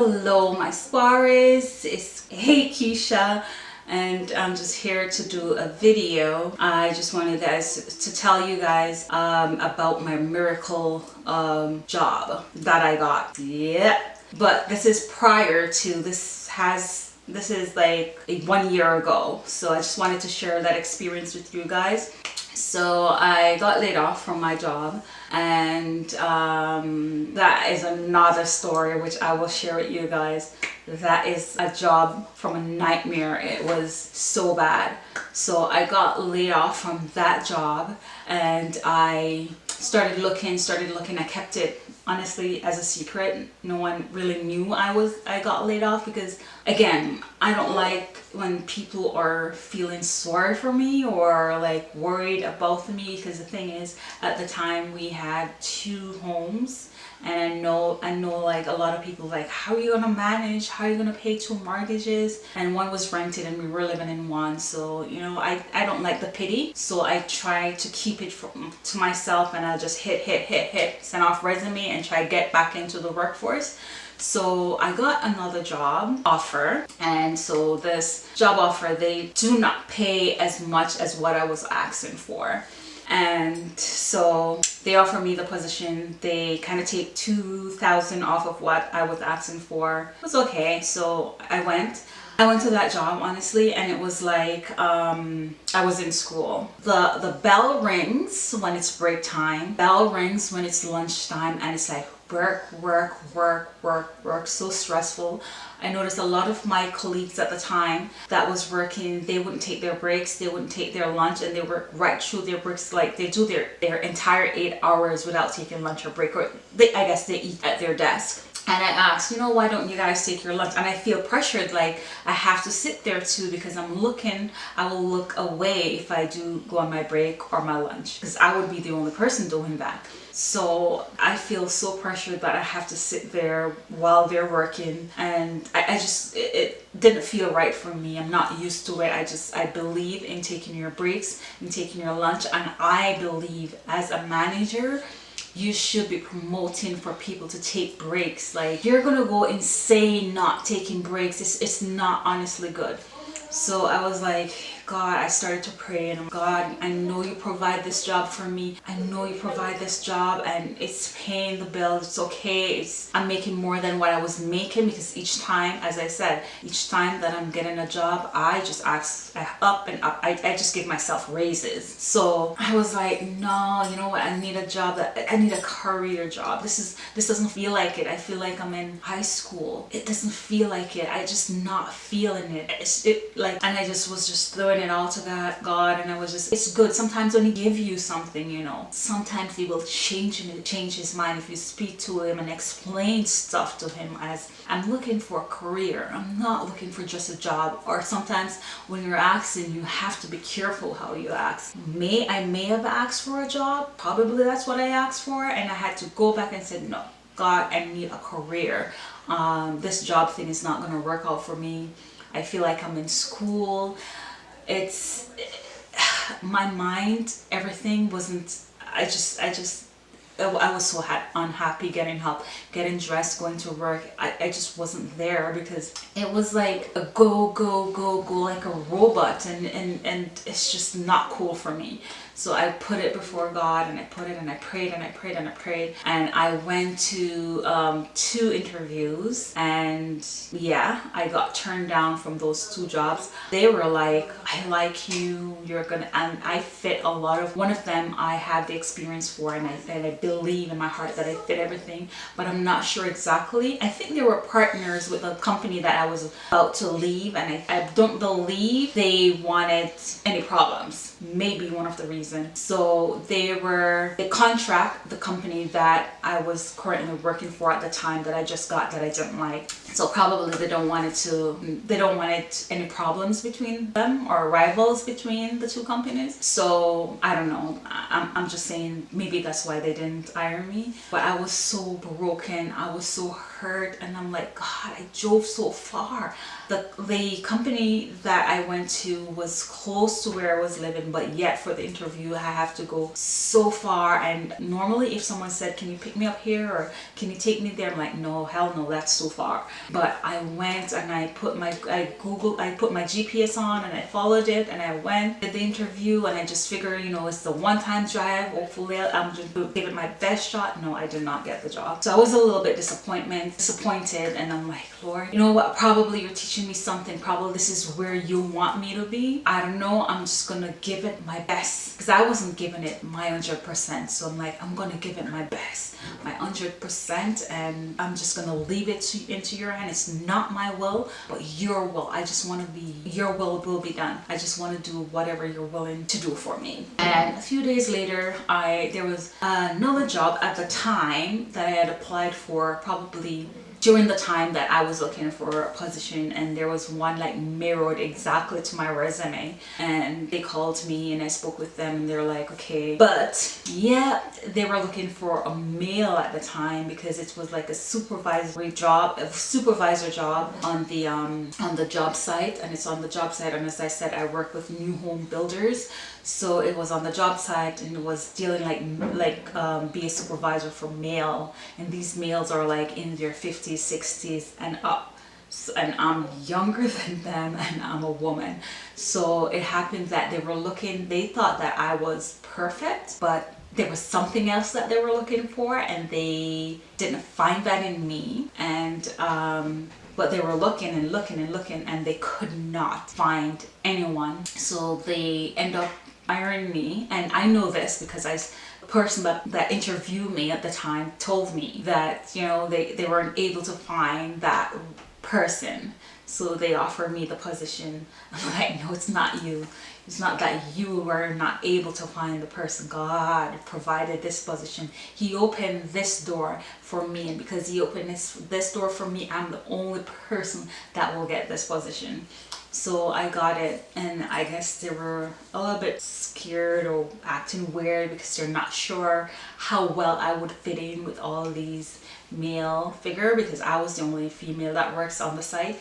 Hello my Suarez, it's Hey Keisha and I'm just here to do a video. I just wanted guys to tell you guys um, about my miracle um, job that I got. Yeah, but this is prior to, this has, this is like one year ago. So I just wanted to share that experience with you guys. So I got laid off from my job and um, that is another story which I will share with you guys. That is a job from a nightmare. It was so bad. So I got laid off from that job and I started looking, started looking. I kept it honestly as a secret. No one really knew I was I got laid off because again, I don't like when people are feeling sorry for me or like worried about me because the thing is at the time we had two homes and I know I know like a lot of people like how are you gonna manage how are you gonna pay two mortgages? And one was rented and we were living in one so you know I, I don't like the pity. So I try to keep it from, mm, to myself and I just hit hit hit hit send off resume and try to get back into the workforce. So I got another job offer and so this job offer they do not pay as much as what I was asking for and so they offer me the position. They kind of take 2000 off of what I was asking for. It was okay so I went. I went to that job honestly and it was like um, I was in school. The, the bell rings when it's break time, bell rings when it's lunchtime and it's like work, work, work, work, work, so stressful. I noticed a lot of my colleagues at the time that was working, they wouldn't take their breaks, they wouldn't take their lunch and they work right through their breaks, like they do their, their entire eight hours without taking lunch or break, or they, I guess they eat at their desk and I asked, you know, why don't you guys take your lunch? And I feel pressured, like I have to sit there too because I'm looking, I will look away if I do go on my break or my lunch because I would be the only person doing that. So I feel so pressured that I have to sit there while they're working and I, I just, it, it didn't feel right for me. I'm not used to it. I just, I believe in taking your breaks and taking your lunch and I believe as a manager, you should be promoting for people to take breaks like you're gonna go insane not taking breaks it's, it's not honestly good so I was like God, I started to pray and God, I know you provide this job for me. I know you provide this job and it's paying the bills. It's okay. It's, I'm making more than what I was making because each time, as I said, each time that I'm getting a job, I just ask up and up. I, I just give myself raises. So I was like, no, you know what? I need a job that I need a career job. This is, this doesn't feel like it. I feel like I'm in high school. It doesn't feel like it. I just not feeling it. It's it like, and I just was just throwing it all to that God and I was just, it's good. Sometimes when he give you something, you know, sometimes he will change change his mind if you speak to him and explain stuff to him as I'm looking for a career. I'm not looking for just a job. Or sometimes when you're asking, you have to be careful how you ask. May I may have asked for a job. Probably that's what I asked for. And I had to go back and said, no, God, I need a career. Um, this job thing is not going to work out for me. I feel like I'm in school it's my mind everything wasn't i just i just I was so unhappy getting help, getting dressed, going to work. I, I just wasn't there because it was like a go, go, go, go like a robot and, and, and it's just not cool for me. So I put it before God and I put it and I prayed and I prayed and I prayed and I went to um, two interviews and yeah, I got turned down from those two jobs. They were like, I like you, you're gonna, and I fit a lot of, one of them I have the experience for and I, and I believe in my heart that I fit everything, but I'm not sure exactly. I think they were partners with a company that I was about to leave and I, I don't believe they wanted any problems. Maybe one of the reasons reason. So they were, they contract the company that I was currently working for at the time that I just got that I didn't like. So probably they don't want it to, they don't want it any problems between them or rivals between the two companies. So I don't know, I'm, I'm just saying maybe that's why they didn't hire me. But I was so broken, I was so hurt hurt and I'm like, God, I drove so far. The, the company that I went to was close to where I was living, but yet for the interview, I have to go so far. And normally if someone said, can you pick me up here or can you take me there? I'm like, no, hell no, that's so far. But I went and I put my, I Googled, I put my GPS on and I followed it and I went, did the interview and I just figured, you know, it's the one time drive. Hopefully I'm just it my best shot. No, I did not get the job. So I was a little bit disappointed and I'm like, Lord, you know what? Probably you're teaching me something. Probably this is where you want me to be. I don't know. I'm just going to give it my best because I wasn't giving it my 100%. So I'm like, I'm going to give it my best, my 100% and I'm just going to leave it to, into your hand. It's not my will, but your will. I just want to be, your will will be done. I just want to do whatever you're willing to do for me. And a few days later, I there was another job at the time that I had applied for probably during the time that I was looking for a position and there was one like mirrored exactly to my resume and they called me and I spoke with them and they're like okay. But yeah they were looking for a male at the time because it was like a supervisory job a supervisor job on the um on the job site and it's on the job site and as I said I work with new home builders so it was on the job site and it was dealing like like um, be a supervisor for male and these males are like in their 50s 60s and up. So, and I'm younger than them and I'm a woman. So it happened that they were looking they thought that I was perfect but there was something else that they were looking for and they didn't find that in me. And um, but they were looking and looking and looking and they could not find anyone. So they end up hiring me and I know this because I the person that, that interviewed me at the time told me that you know they, they weren't able to find that person. So they offered me the position. I'm like no it's not you. It's not that you were not able to find the person. God provided this position. He opened this door for me and because he opened this this door for me I'm the only person that will get this position so I got it and I guess they were a little bit scared or acting weird because they're not sure how well I would fit in with all these male figure because I was the only female that works on the site.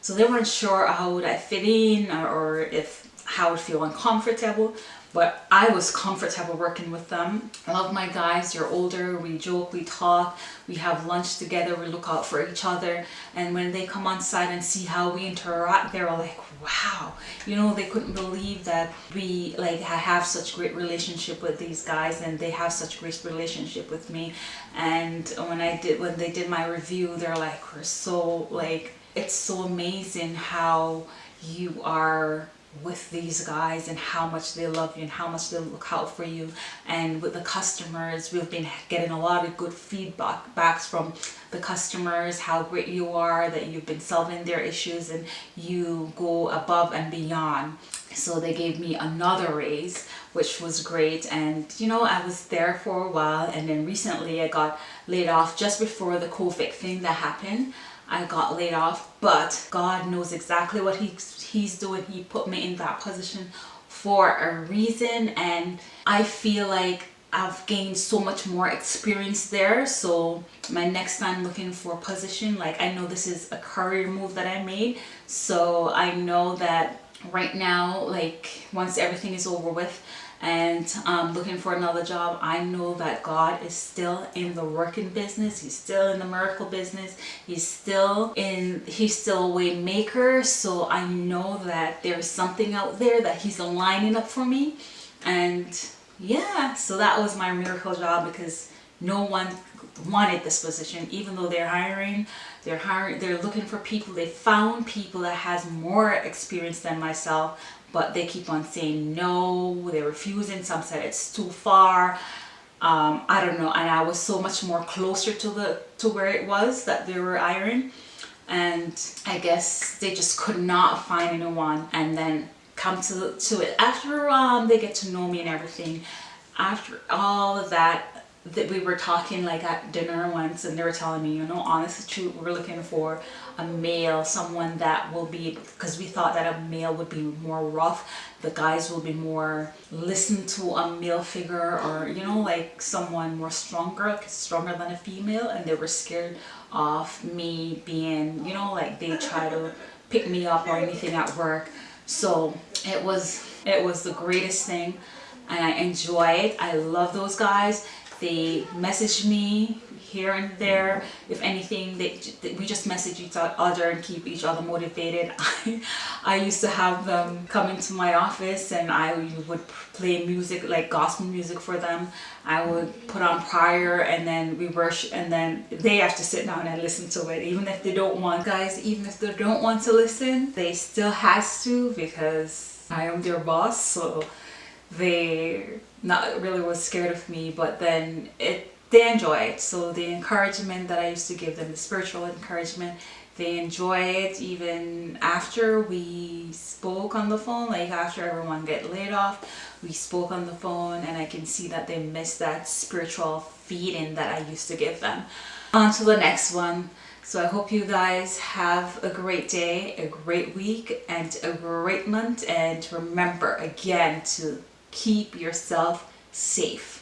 So they weren't sure how would I fit in or, if how I would feel uncomfortable but I was comfortable working with them. I love my guys, they're older, we joke, we talk, we have lunch together, we look out for each other. And when they come on site and see how we interact, they're like, wow, you know, they couldn't believe that we like have such great relationship with these guys and they have such great relationship with me. And when I did, when they did my review, they're like, we're so like, it's so amazing how you are with these guys and how much they love you and how much they look out for you. And with the customers we've been getting a lot of good feedback backs from the customers how great you are that you've been solving their issues and you go above and beyond. So they gave me another raise which was great. And you know I was there for a while. And then recently I got laid off just before the COVID thing that happened I got laid off but God knows exactly what he's he's doing. He put me in that position for a reason and I feel like I've gained so much more experience there. So my next time looking for a position like I know this is a career move that I made so I know that right now like once everything is over with and um, looking for another job I know that God is still in the working business he's still in the miracle business he's still in he's still a way maker so I know that there's something out there that he's aligning up for me. And yeah so that was my miracle job because no one wanted this position. Even though they're hiring they're hiring they're looking for people they found people that has more experience than myself but they keep on saying no they're refusing some said it's too far. Um, I don't know and I was so much more closer to the to where it was that they were hiring and I guess they just could not find anyone and then come to, to it. After um, they get to know me and everything after all of that that we were talking like at dinner once and they were telling me, you know, honestly true, we're looking for a male, someone that will be, because we thought that a male would be more rough, the guys will be more listen to a male figure or, you know, like someone more stronger, stronger than a female and they were scared of me being, you know, like they try to pick me up or anything at work. So it was, it was the greatest thing and I enjoy it. I love those guys they message me here and there. If anything they, we just message each other and keep each other motivated. I, I used to have them come into my office and I would play music like gospel music for them. I would put on prior and then we worship and then they have to sit down and listen to it. Even if they don't want guys even if they don't want to listen they still has to because I am their boss so they not really was scared of me but then it they enjoy it so the encouragement that I used to give them the spiritual encouragement they enjoy it even after we spoke on the phone like after everyone get laid off we spoke on the phone and I can see that they miss that spiritual feeding that I used to give them on to the next one so I hope you guys have a great day, a great week, and a great month. And remember again to keep yourself safe.